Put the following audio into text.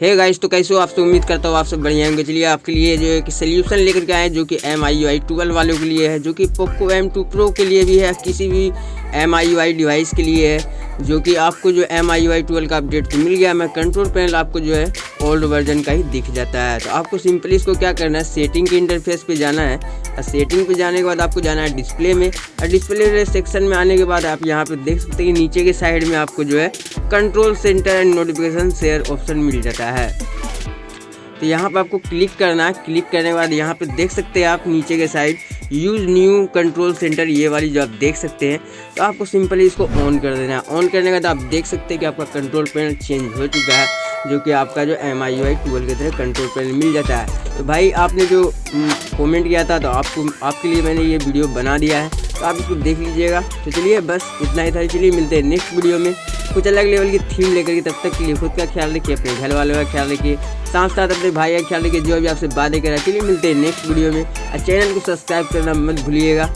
Hey guys तो कैसे हो आपसे उम्मीद करता हूँ आप सब बढ़िया होंगे। चलिए आपके लिए जो है कि सोल्यूशन लेकर के आए जो कि M I U I twelve वालों के लिए है, जो कि पोको एम टू प्रो के लिए भी है, किसी भी M I U I device के लिए है, जो कि आपको जो M I U I twelve का अपडेट तो मिल गया। मैं कंट्रोल पैनल आपको जो है ओल्ड वर्जन का ही दिख जाता है। तो आपको सिंपली इसको क्या करना है? सेटिंग के इंटरफेस पे जाना है। और सेटिंग पे जाने के बाद आपको जाना है डिस्प्ले में। और डिस्प्ले सेक्शन में आने के बाद आप यहाँ पे देख सकते हैं कि नीचे के साइड में आपको जो है control centre and notification share option मिल जाता है। तो यहाँ पर आपको क्लिक करना है। क्लिक करने के बाद यहाँ पे देख सकते हैं आप नीचे के side use new control centre ये वाली जो आप देख सकते हैं। तो आपको सिंपली इसको ऑन कर देना है। ऑन करने के बाद आप देख सकते हैं कि आपका कंट्रोल पैनल चेंज हो चुका है। जो कि आपका जो एम आई आई ट्वेल्व की तरह कंट्रोल पैनल मिल जाता है। तो भाई, आपने जो कमेंट किया था तो आपको, आपके लिए मैंने ये वीडियो बना दिया है। तो आप इसको देख लीजिएगा। तो चलिए, बस इतना ही था। चलिए, मिलते हैं नेक्स्ट वीडियो में। कुछ अलग लेवल की थीम लेकर के तब तक के लिए खुद का ख्याल रखिए, अपने घर वालों का ख्याल रखिए। साथ साथ अपने भाई का ख्याल रखिए, जो भी आपसे बातें करा चलिए, मिलते हैं नेक्स्ट वीडियो में। और चैनल को सब्सक्राइब करना मत भूलिएगा।